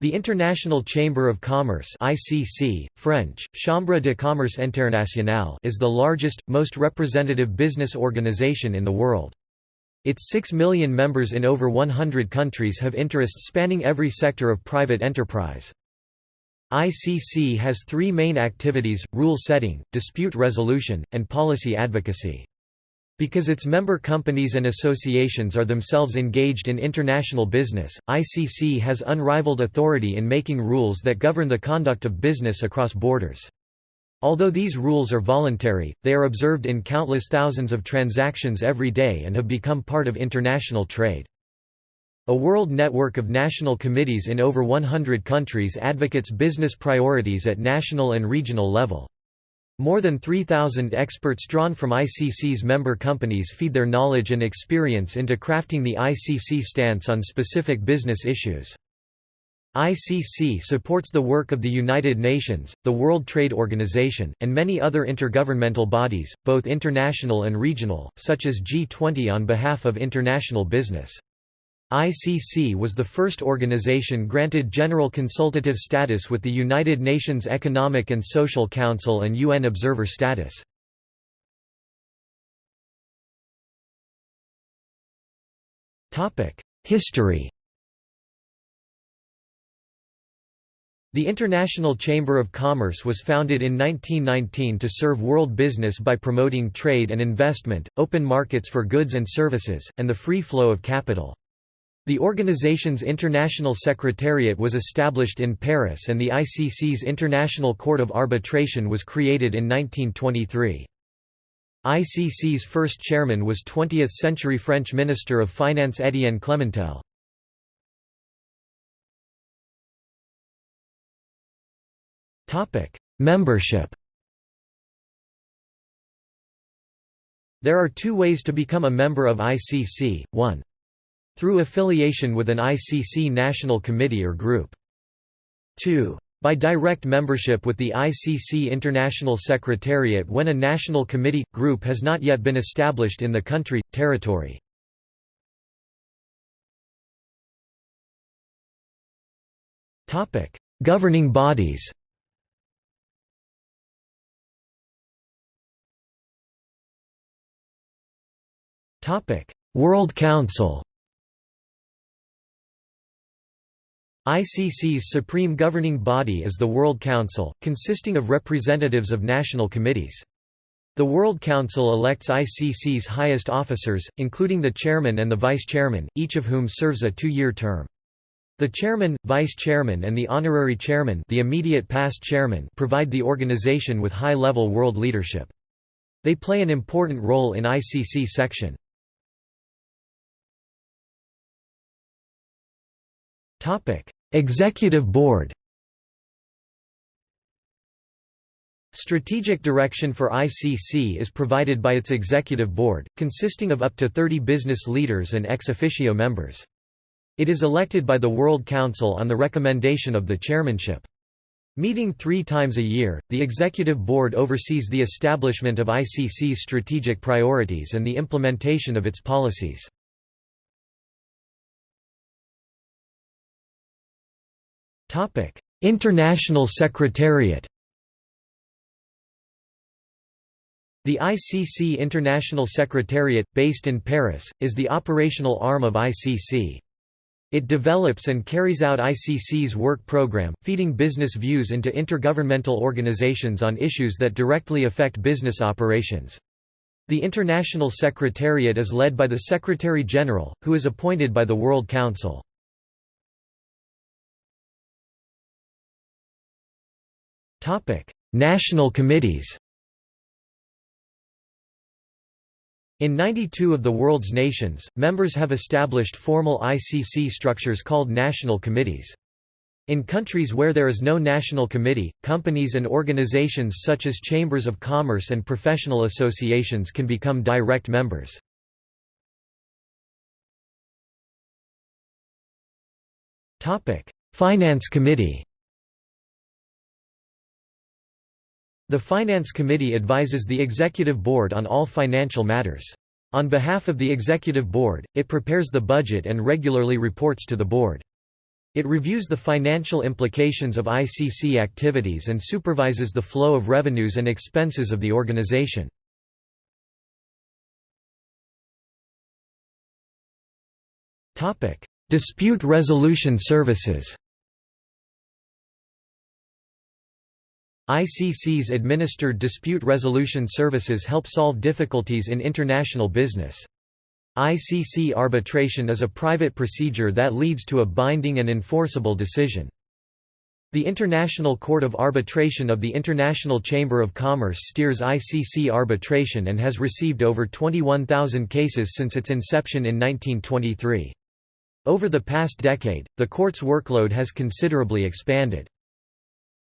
The International Chamber of Commerce ICC, French, Chambre de Commerce Internationale is the largest, most representative business organization in the world. Its 6 million members in over 100 countries have interests spanning every sector of private enterprise. ICC has three main activities, rule setting, dispute resolution, and policy advocacy. Because its member companies and associations are themselves engaged in international business, ICC has unrivaled authority in making rules that govern the conduct of business across borders. Although these rules are voluntary, they are observed in countless thousands of transactions every day and have become part of international trade. A world network of national committees in over 100 countries advocates business priorities at national and regional level. More than 3,000 experts drawn from ICC's member companies feed their knowledge and experience into crafting the ICC stance on specific business issues. ICC supports the work of the United Nations, the World Trade Organization, and many other intergovernmental bodies, both international and regional, such as G20 on behalf of international business. ICC was the first organization granted general consultative status with the United Nations Economic and Social Council and UN observer status. History The International Chamber of Commerce was founded in 1919 to serve world business by promoting trade and investment, open markets for goods and services, and the free flow of capital. The organization's international secretariat was established in Paris and the ICC's International Court of Arbitration was created in 1923. ICC's first chairman was 20th-century French Minister of Finance Étienne Clementel. Membership There are two ways to become a member of ICC, 1. Through affiliation with an ICC national committee or group. 2. By direct membership with the ICC International Secretariat when a national committee, group has not yet been established in the country, territory. Governing bodies World Council ICC's supreme governing body is the World Council, consisting of representatives of national committees. The World Council elects ICC's highest officers, including the chairman and the vice-chairman, each of whom serves a two-year term. The chairman, vice-chairman and the honorary chairman the immediate past chairman provide the organization with high-level world leadership. They play an important role in ICC section. Executive Board Strategic direction for ICC is provided by its executive board, consisting of up to 30 business leaders and ex officio members. It is elected by the World Council on the recommendation of the chairmanship. Meeting three times a year, the Executive Board oversees the establishment of ICC's strategic priorities and the implementation of its policies. Topic: International Secretariat. The ICC International Secretariat, based in Paris, is the operational arm of ICC. It develops and carries out ICC's work program, feeding business views into intergovernmental organizations on issues that directly affect business operations. The International Secretariat is led by the Secretary-General, who is appointed by the World Council. National committees In 92 of the world's nations, members have established formal ICC structures called national committees. In countries where there is no national committee, companies and organizations such as chambers of commerce and professional associations can become direct members. Finance Committee The Finance Committee advises the Executive Board on all financial matters. On behalf of the Executive Board, it prepares the budget and regularly reports to the Board. It reviews the financial implications of ICC activities and supervises the flow of revenues and expenses of the organization. Dispute resolution services ICC's administered dispute resolution services help solve difficulties in international business. ICC arbitration is a private procedure that leads to a binding and enforceable decision. The International Court of Arbitration of the International Chamber of Commerce steers ICC arbitration and has received over 21,000 cases since its inception in 1923. Over the past decade, the court's workload has considerably expanded.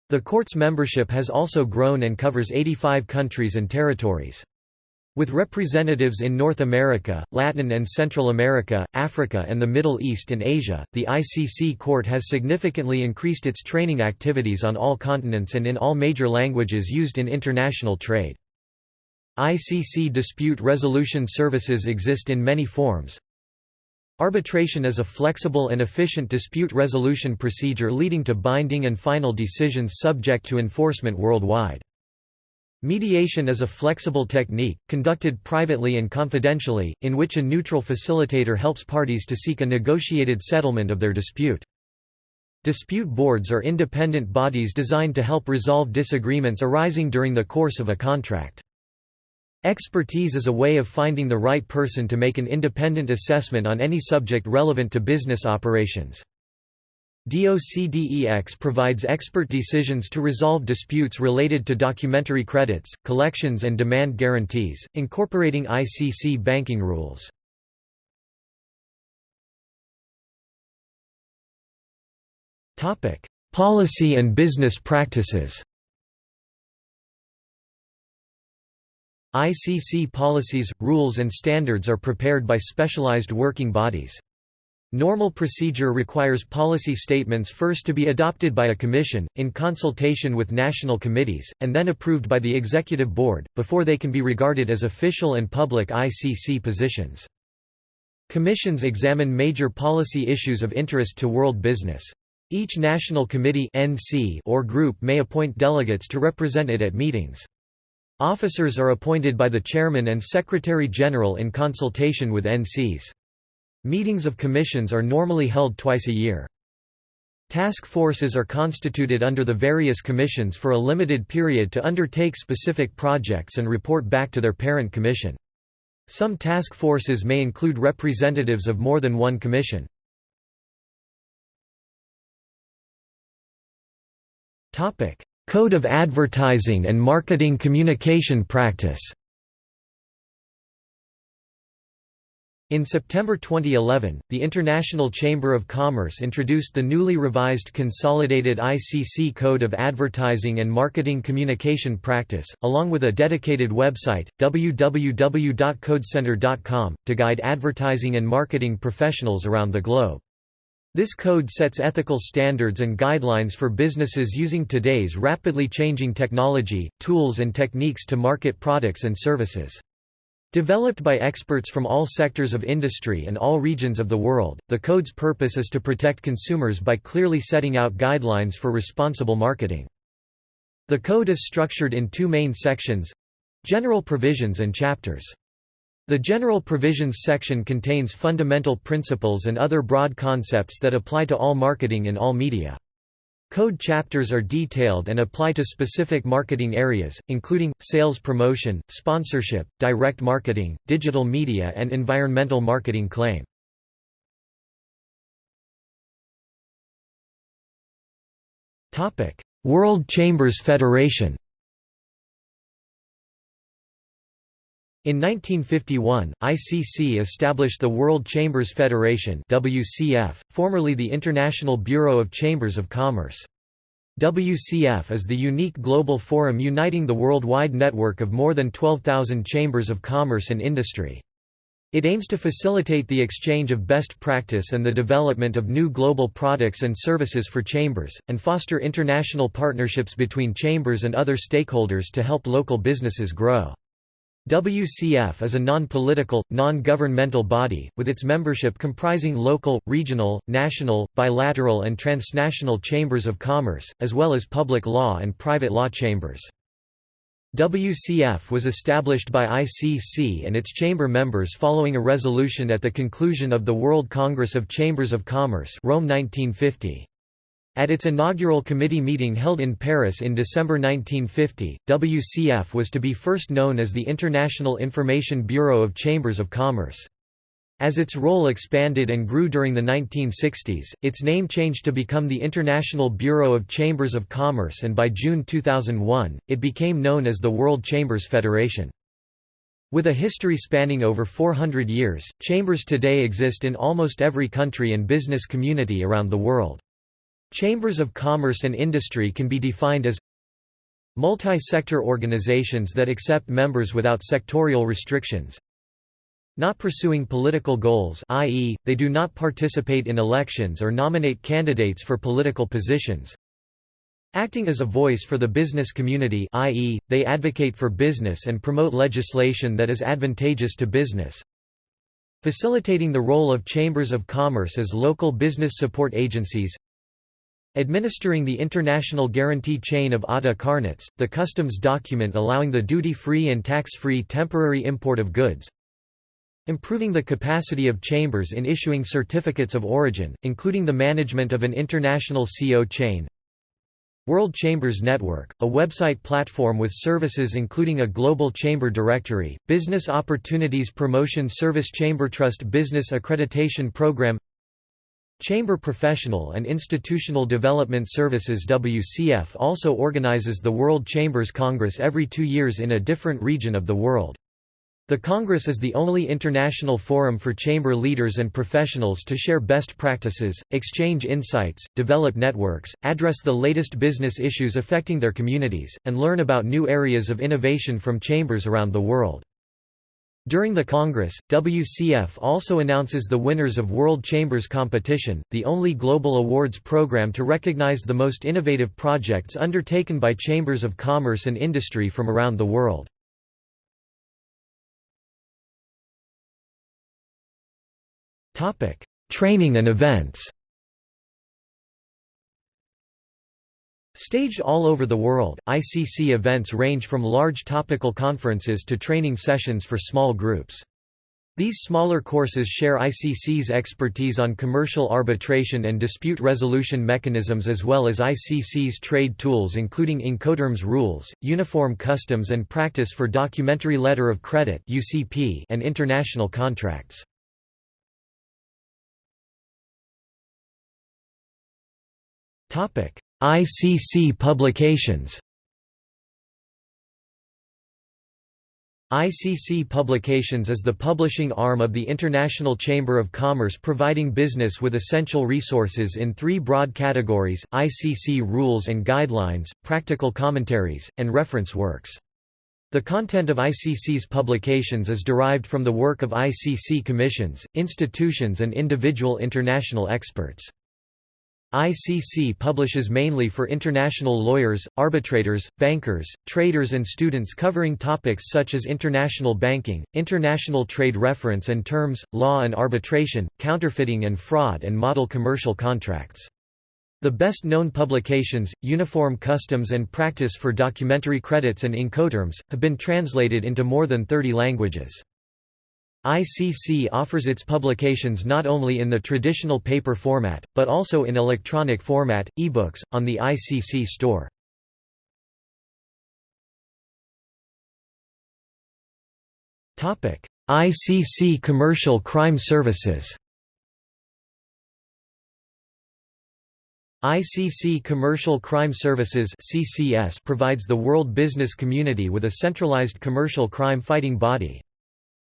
The court's membership has also grown and covers 85 countries and territories. With representatives in North America, Latin and Central America, Africa and the Middle East and Asia, the ICC Court has significantly increased its training activities on all continents and in all major languages used in international trade. ICC dispute resolution services exist in many forms. Arbitration is a flexible and efficient dispute resolution procedure leading to binding and final decisions subject to enforcement worldwide. Mediation is a flexible technique, conducted privately and confidentially, in which a neutral facilitator helps parties to seek a negotiated settlement of their dispute. Dispute boards are independent bodies designed to help resolve disagreements arising during the course of a contract. Expertise is a way of finding the right person to make an independent assessment on any subject relevant to business operations. DOCDEX provides expert decisions to resolve disputes related to documentary credits, collections and demand guarantees, incorporating ICC banking rules. Policy and business practices ICC policies, rules and standards are prepared by specialized working bodies. Normal procedure requires policy statements first to be adopted by a commission, in consultation with national committees, and then approved by the executive board, before they can be regarded as official and public ICC positions. Commissions examine major policy issues of interest to world business. Each national committee or group may appoint delegates to represent it at meetings. Officers are appointed by the chairman and secretary-general in consultation with NCs. Meetings of commissions are normally held twice a year. Task forces are constituted under the various commissions for a limited period to undertake specific projects and report back to their parent commission. Some task forces may include representatives of more than one commission. Code of Advertising and Marketing Communication Practice In September 2011, the International Chamber of Commerce introduced the newly revised Consolidated ICC Code of Advertising and Marketing Communication Practice, along with a dedicated website, www.codecenter.com, to guide advertising and marketing professionals around the globe. This code sets ethical standards and guidelines for businesses using today's rapidly changing technology, tools and techniques to market products and services. Developed by experts from all sectors of industry and all regions of the world, the code's purpose is to protect consumers by clearly setting out guidelines for responsible marketing. The code is structured in two main sections—general provisions and chapters. The General Provisions section contains fundamental principles and other broad concepts that apply to all marketing in all media. Code chapters are detailed and apply to specific marketing areas, including, sales promotion, sponsorship, direct marketing, digital media and environmental marketing claim. World Chambers Federation In 1951, ICC established the World Chambers Federation WCF, formerly the International Bureau of Chambers of Commerce. WCF is the unique global forum uniting the worldwide network of more than 12,000 chambers of commerce and industry. It aims to facilitate the exchange of best practice and the development of new global products and services for chambers, and foster international partnerships between chambers and other stakeholders to help local businesses grow. WCF is a non-political, non-governmental body, with its membership comprising local, regional, national, bilateral and transnational chambers of commerce, as well as public law and private law chambers. WCF was established by ICC and its chamber members following a resolution at the conclusion of the World Congress of Chambers of Commerce Rome 1950. At its inaugural committee meeting held in Paris in December 1950, WCF was to be first known as the International Information Bureau of Chambers of Commerce. As its role expanded and grew during the 1960s, its name changed to become the International Bureau of Chambers of Commerce and by June 2001, it became known as the World Chambers Federation. With a history spanning over 400 years, chambers today exist in almost every country and business community around the world. Chambers of commerce and industry can be defined as multi-sector organizations that accept members without sectorial restrictions, not pursuing political goals i.e., they do not participate in elections or nominate candidates for political positions, acting as a voice for the business community i.e., they advocate for business and promote legislation that is advantageous to business, facilitating the role of chambers of commerce as local business support agencies, Administering the international guarantee chain of ATA Carnets, the customs document allowing the duty-free and tax-free temporary import of goods. Improving the capacity of chambers in issuing certificates of origin, including the management of an international CO chain. World Chambers Network, a website platform with services including a global chamber directory, business opportunities promotion service Chamber Trust Business Accreditation Program Chamber Professional and Institutional Development Services WCF also organizes the World Chambers Congress every two years in a different region of the world. The Congress is the only international forum for chamber leaders and professionals to share best practices, exchange insights, develop networks, address the latest business issues affecting their communities, and learn about new areas of innovation from chambers around the world. During the Congress, WCF also announces the winners of World Chambers Competition, the only global awards program to recognize the most innovative projects undertaken by chambers of commerce and industry from around the world. Training and events Staged all over the world, ICC events range from large topical conferences to training sessions for small groups. These smaller courses share ICC's expertise on commercial arbitration and dispute resolution mechanisms as well as ICC's trade tools including Incoterms rules, uniform customs and practice for documentary letter of credit and international contracts. Topic: ICC publications ICC Publications is the publishing arm of the International Chamber of Commerce providing business with essential resources in three broad categories, ICC rules and guidelines, practical commentaries, and reference works. The content of ICC's publications is derived from the work of ICC commissions, institutions and individual international experts. ICC publishes mainly for international lawyers, arbitrators, bankers, traders and students covering topics such as international banking, international trade reference and terms, law and arbitration, counterfeiting and fraud and model commercial contracts. The best-known publications, Uniform Customs and Practice for Documentary Credits and Incoterms, have been translated into more than 30 languages. ICC offers its publications not only in the traditional paper format, but also in electronic format, ebooks, on the ICC store. ICC Commercial Crime Services ICC Commercial Crime Services provides the world business community with a centralized commercial crime fighting body.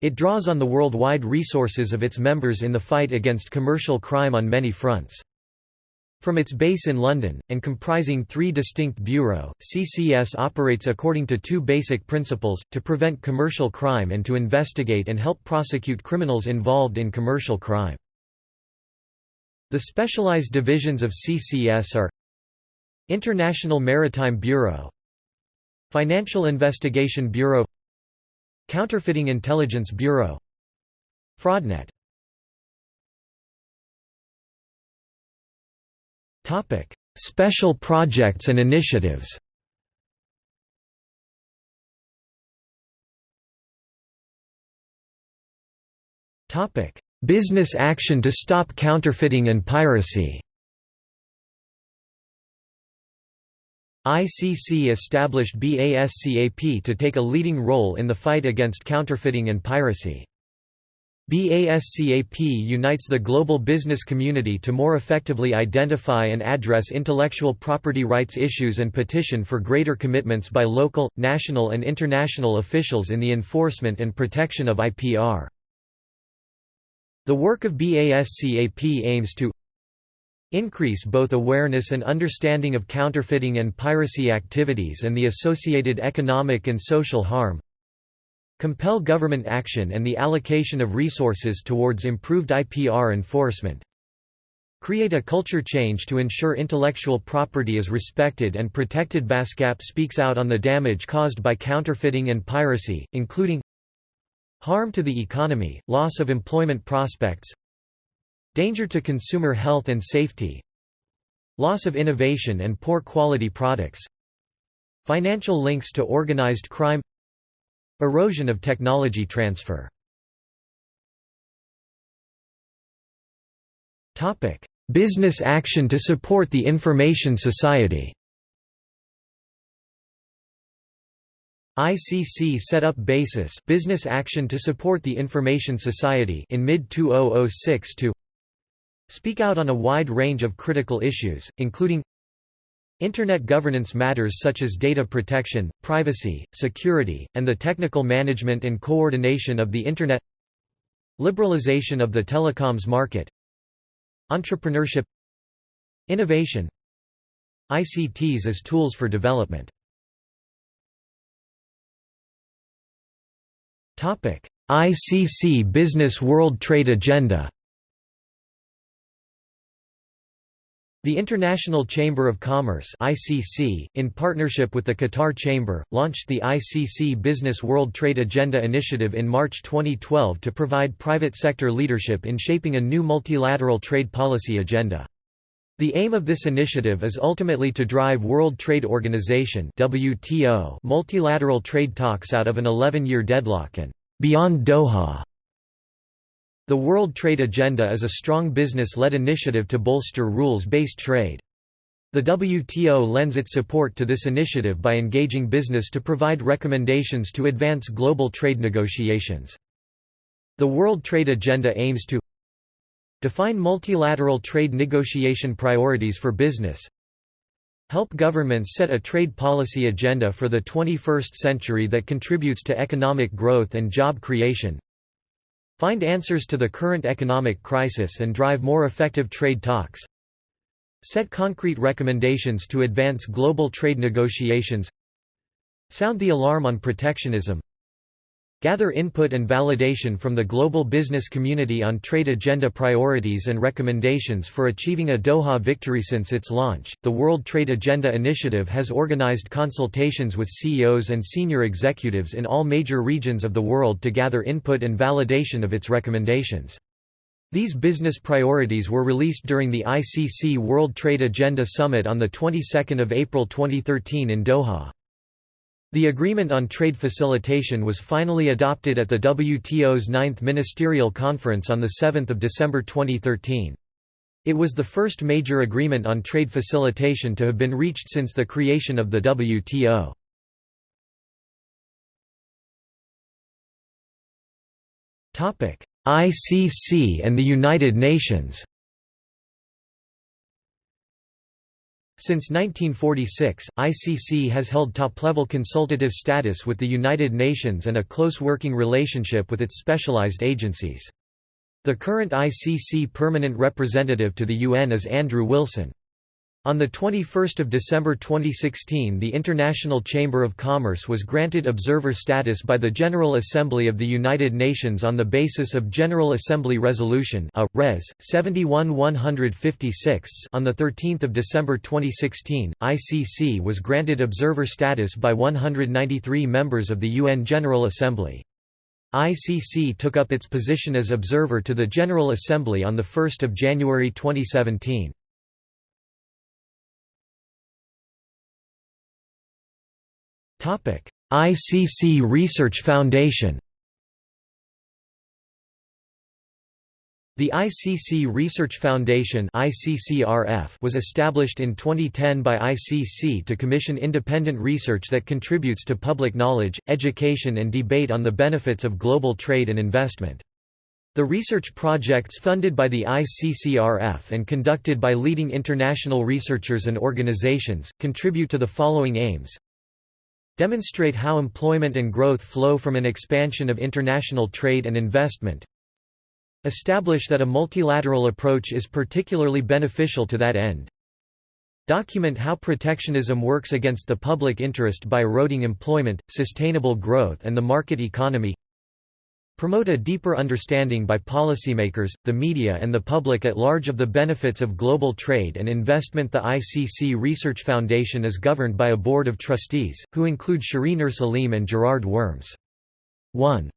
It draws on the worldwide resources of its members in the fight against commercial crime on many fronts. From its base in London, and comprising three distinct bureaux, CCS operates according to two basic principles, to prevent commercial crime and to investigate and help prosecute criminals involved in commercial crime. The specialized divisions of CCS are International Maritime Bureau Financial Investigation Bureau Counterfeiting Intelligence Bureau. Fraudnet. Topic: Special projects and initiatives. Topic: Business action to stop counterfeiting and piracy ICC established BASCAP to take a leading role in the fight against counterfeiting and piracy. BASCAP unites the global business community to more effectively identify and address intellectual property rights issues and petition for greater commitments by local, national and international officials in the enforcement and protection of IPR. The work of BASCAP aims to increase both awareness and understanding of counterfeiting and piracy activities and the associated economic and social harm compel government action and the allocation of resources towards improved IPR enforcement create a culture change to ensure intellectual property is respected and protected. BASCAP speaks out on the damage caused by counterfeiting and piracy, including harm to the economy, loss of employment prospects Danger to consumer health and safety Loss of innovation and poor quality products Financial links to organized crime Erosion of technology transfer. Business action to support the information society. ICC set up BASIS Business Action to Support the Information Society in mid-2006 to speak out on a wide range of critical issues, including Internet governance matters such as data protection, privacy, security, and the technical management and coordination of the Internet Liberalization of the telecoms market Entrepreneurship Innovation ICTs as tools for development. ICC Business World Trade Agenda The International Chamber of Commerce (ICC), in partnership with the Qatar Chamber, launched the ICC Business World Trade Agenda initiative in March 2012 to provide private sector leadership in shaping a new multilateral trade policy agenda. The aim of this initiative is ultimately to drive World Trade Organization (WTO) multilateral trade talks out of an 11-year deadlock and beyond Doha. The World Trade Agenda is a strong business-led initiative to bolster rules-based trade. The WTO lends its support to this initiative by engaging business to provide recommendations to advance global trade negotiations. The World Trade Agenda aims to define multilateral trade negotiation priorities for business, help governments set a trade policy agenda for the 21st century that contributes to economic growth and job creation, Find answers to the current economic crisis and drive more effective trade talks. Set concrete recommendations to advance global trade negotiations. Sound the alarm on protectionism. Gather input and validation from the global business community on trade agenda priorities and recommendations for achieving a Doha victory since its launch. The World Trade Agenda Initiative has organized consultations with CEOs and senior executives in all major regions of the world to gather input and validation of its recommendations. These business priorities were released during the ICC World Trade Agenda Summit on the 22nd of April 2013 in Doha. The Agreement on Trade Facilitation was finally adopted at the WTO's Ninth Ministerial Conference on 7 December 2013. It was the first major agreement on trade facilitation to have been reached since the creation of the WTO. ICC and the United Nations Since 1946, ICC has held top-level consultative status with the United Nations and a close working relationship with its specialized agencies. The current ICC permanent representative to the UN is Andrew Wilson. On 21 December 2016 the International Chamber of Commerce was granted observer status by the General Assembly of the United Nations on the basis of General Assembly Resolution A. Res. 71 156 on 13 December 2016, ICC was granted observer status by 193 members of the UN General Assembly. ICC took up its position as observer to the General Assembly on 1 January 2017. ICC Research Foundation The ICC Research Foundation was established in 2010 by ICC to commission independent research that contributes to public knowledge, education and debate on the benefits of global trade and investment. The research projects funded by the ICCRF and conducted by leading international researchers and organizations, contribute to the following aims Demonstrate how employment and growth flow from an expansion of international trade and investment Establish that a multilateral approach is particularly beneficial to that end. Document how protectionism works against the public interest by eroding employment, sustainable growth and the market economy. Promote a deeper understanding by policymakers, the media and the public at large of the benefits of global trade and investment The ICC Research Foundation is governed by a board of trustees, who include Shireen Ursalim and Gerard Worms. 1.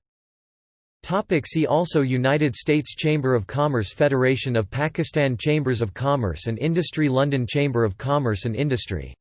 Topic see also United States Chamber of Commerce Federation of Pakistan Chambers of Commerce and Industry London Chamber of Commerce and Industry